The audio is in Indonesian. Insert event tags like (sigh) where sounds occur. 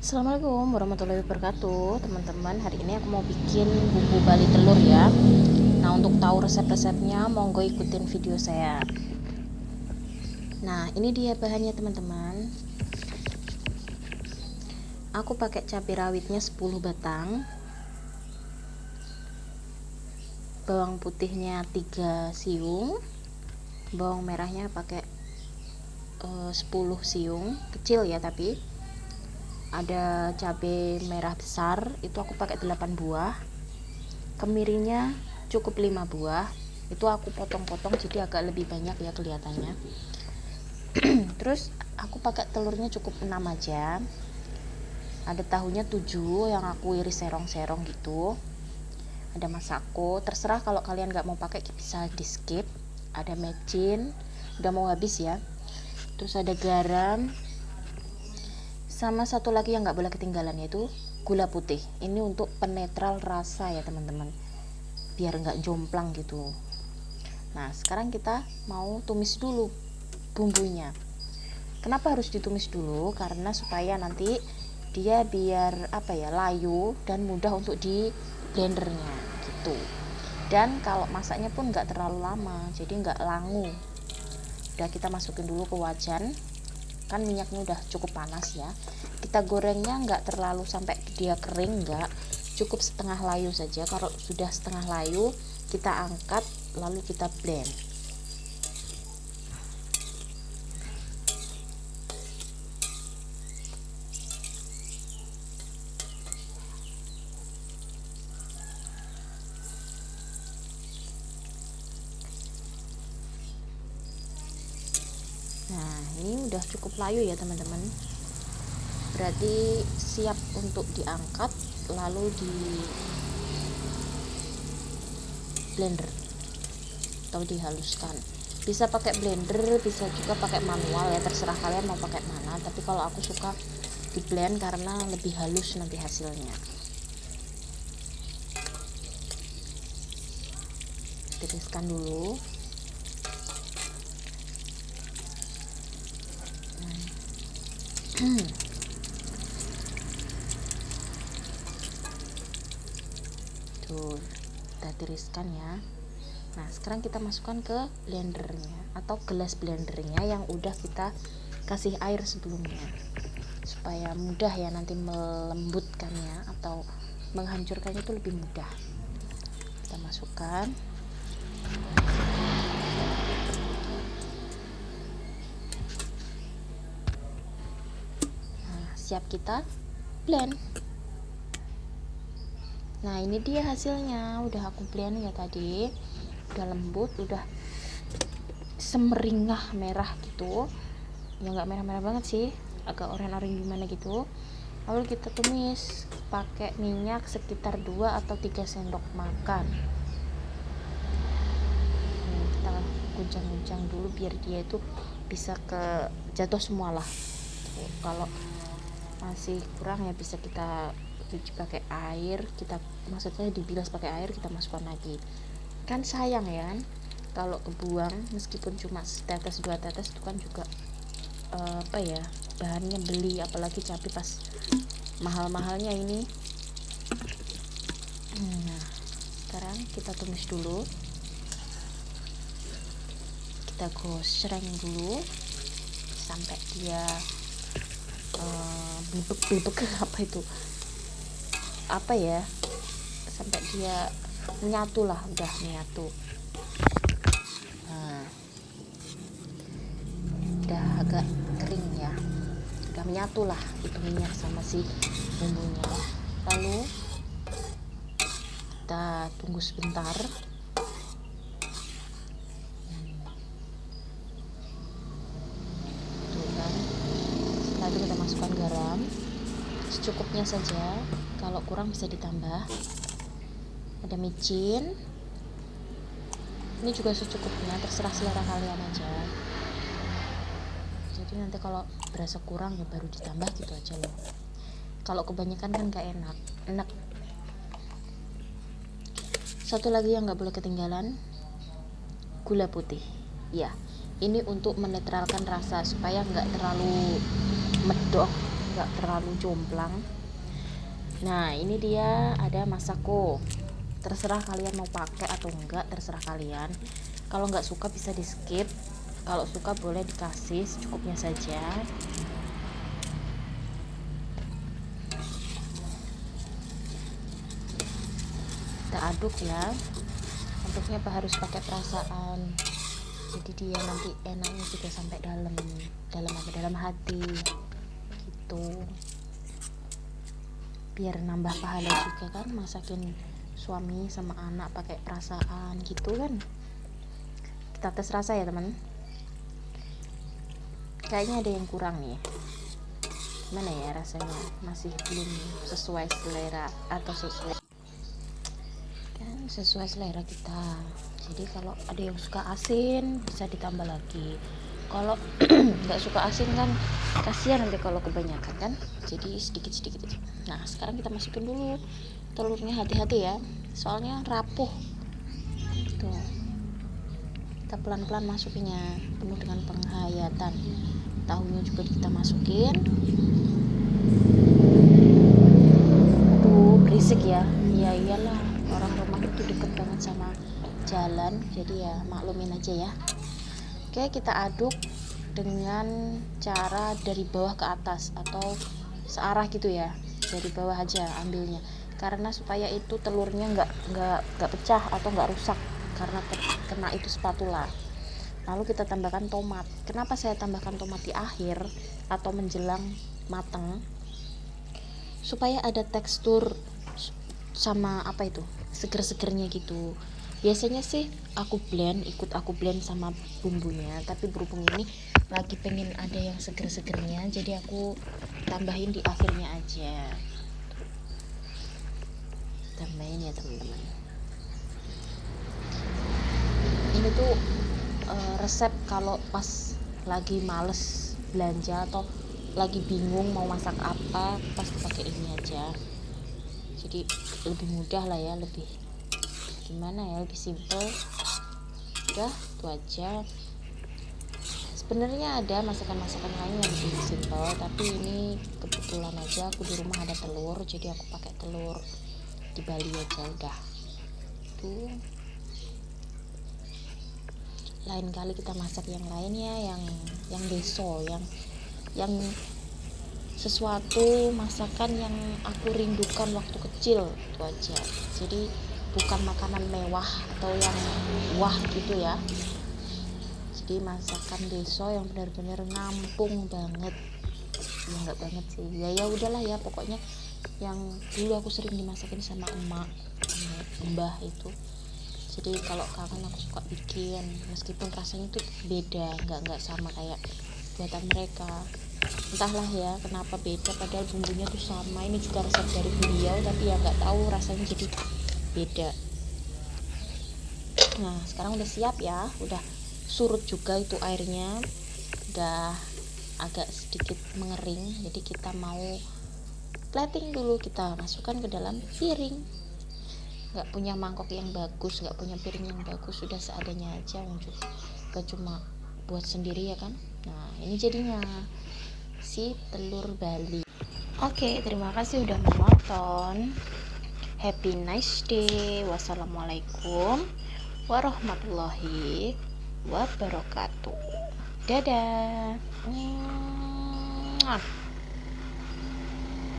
Assalamualaikum warahmatullahi wabarakatuh. Teman-teman hari ini aku mau bikin bumbu bali telur ya. Nah untuk tahu resep-resepnya monggo ikutin video saya. Nah ini dia bahannya teman-teman. Aku pakai cabai rawitnya 10 batang. Bawang putihnya 3 siung. Bawang merahnya pakai uh, 10 siung. Kecil ya tapi ada cabai merah besar itu aku pakai 8 buah. Kemirinya cukup 5 buah. Itu aku potong-potong jadi agak lebih banyak ya kelihatannya. (clears throat) Terus aku pakai telurnya cukup 6 aja. Ada tahunya 7 yang aku iris serong-serong gitu. Ada masako. Terserah kalau kalian nggak mau pakai bisa di skip ada mecin. Udah mau habis ya. Terus ada garam sama satu lagi yang nggak boleh ketinggalan yaitu gula putih. Ini untuk penetral rasa ya teman-teman. Biar nggak jomplang gitu. Nah sekarang kita mau tumis dulu bumbunya. Kenapa harus ditumis dulu? Karena supaya nanti dia biar apa ya layu dan mudah untuk di blendernya gitu. Dan kalau masaknya pun nggak terlalu lama jadi nggak langu. Udah kita masukin dulu ke wajan kan minyaknya udah cukup panas ya. Kita gorengnya nggak terlalu sampai dia kering nggak. Cukup setengah layu saja. Kalau sudah setengah layu kita angkat lalu kita blend ini udah cukup layu ya, teman-teman. Berarti siap untuk diangkat lalu di blender atau dihaluskan. Bisa pakai blender, bisa juga pakai manual ya, terserah kalian mau pakai mana. Tapi kalau aku suka di blend karena lebih halus nanti hasilnya. Tiriskan dulu. Tuh kita tiriskan ya. Nah sekarang kita masukkan ke blendernya atau gelas blendernya yang udah kita kasih air sebelumnya. Supaya mudah ya nanti melembutkannya atau menghancurkannya itu lebih mudah. Kita masukkan siap kita blend. Nah ini dia hasilnya. Udah aku blend ya tadi. Udah lembut udah semeringah merah gitu. Ya nggak merah-merah banget sih. Agak oranye-oranye gimana gitu. Lalu kita tumis pakai minyak sekitar 2 atau 3 sendok makan. Kita guncang-guncang dulu biar dia itu bisa ke jatuh semua lah. Kalau masih kurang ya bisa kita cuci pakai air kita maksudnya dibilas pakai air kita masukkan lagi. Kan sayang ya kalau kebuang meskipun cuma setetes dua tetes itu kan juga uh, apa ya bahannya beli apalagi cabai pas mahal-mahalnya ini. Nah sekarang kita tumis dulu. Kita gosreng dulu sampai dia uh, bubuk (laughs) apa itu? Apa ya? Sampai dia menyatu lah udah menyatu. Nah, udah agak kering ya. Udah menyatu lah itu minyak sama si bumbunya. Lalu kita tunggu sebentar itu kita masukkan garam secukupnya saja. Kalau kurang bisa ditambah. Ada micin. Ini juga secukupnya terserah selera kalian aja. Jadi nanti kalau berasa kurang ya baru ditambah gitu aja loh. Kalau kebanyakan kan gak enak. Enak. Satu lagi yang nggak boleh ketinggalan. Gula putih. Ya ini untuk menetralkan rasa supaya nggak terlalu medok nggak terlalu jomplang. Nah ini dia ada masako. Terserah kalian mau pakai atau enggak terserah kalian. Kalau nggak suka bisa di skip kalau suka boleh dikasih secukupnya saja. Kita aduk ya. Untuknya harus pakai perasaan? Jadi dia nanti enaknya juga sampai dalam. Dalam apa? Dalam hati gitu biar nambah pahala juga kan masakin suami sama anak pakai perasaan gitu kan. Kita tes rasa ya teman. Kayaknya ada yang kurang nih. Mana ya rasanya? Masih belum sesuai selera atau sesuai kan sesuai selera kita. Jadi kalau ada yang suka asin bisa ditambah lagi kalau (clears throat) nggak suka asin kan kasihan nanti kalau kebanyakan kan. Jadi sedikit sedikit nah sekarang kita masukin dulu telurnya hati-hati ya. Soalnya rapuh. Tuh kita pelan-pelan masukinnya. Penuh dengan penghayatan. Tahunya juga kita masukin. Aduh berisik ya. Iya iyalah orang rumah itu deket banget sama jalan. Jadi ya maklumin aja ya oke kita aduk dengan cara dari bawah ke atas atau searah gitu ya. Dari bawah aja ambilnya. Karena supaya itu telurnya nggak nggak nggak pecah atau nggak rusak karena kena itu spatula. Lalu kita tambahkan tomat. Kenapa saya tambahkan tomat di akhir atau menjelang matang supaya ada tekstur sama apa itu? Seger-segernya gitu biasanya sih aku blend ikut aku blend sama bumbunya. Tapi berhubung ini lagi pengen ada yang seger-segernya jadi aku tambahin di akhirnya aja. Tambahin ya teman-teman. Ini tuh uh, resep kalau pas lagi males belanja atau lagi bingung mau masak apa pasti pakai ini aja. Jadi lebih mudah lah ya lebih gimana ya lebih simple. Udah itu aja. Sebenarnya ada masakan-masakan lain yang lebih simple tapi ini kebetulan aja aku di rumah ada telur jadi aku pakai telur di Bali aja udah. Tuh. Lain kali kita masak yang lainnya yang yang deso yang yang sesuatu masakan yang aku rindukan waktu kecil itu aja. Jadi bukan makanan mewah atau yang wah gitu ya. Jadi masakan deso yang benar-benar ngampung banget. Ya enggak banget sih. Ya ya udahlah ya pokoknya yang dulu aku sering dimasakin sama emak mbah itu. Jadi kalau kangen aku suka bikin meskipun rasanya itu beda nggak nggak sama kayak buatan mereka. Entahlah ya kenapa beda padahal bumbunya tuh sama. Ini juga resep dari beliau tapi ya nggak tahu rasanya jadi beda. Nah sekarang udah siap ya. Udah surut juga itu airnya. Udah agak sedikit mengering. Jadi kita mau plating dulu. Kita masukkan ke dalam piring. Nggak punya mangkok yang bagus nggak punya piring yang bagus. Sudah seadanya aja wujud gak cuma buat sendiri ya kan? Nah ini jadinya si telur bali. Oke terima kasih udah menonton happy nice day. Wassalamualaikum warahmatullahi wabarakatuh. Dadah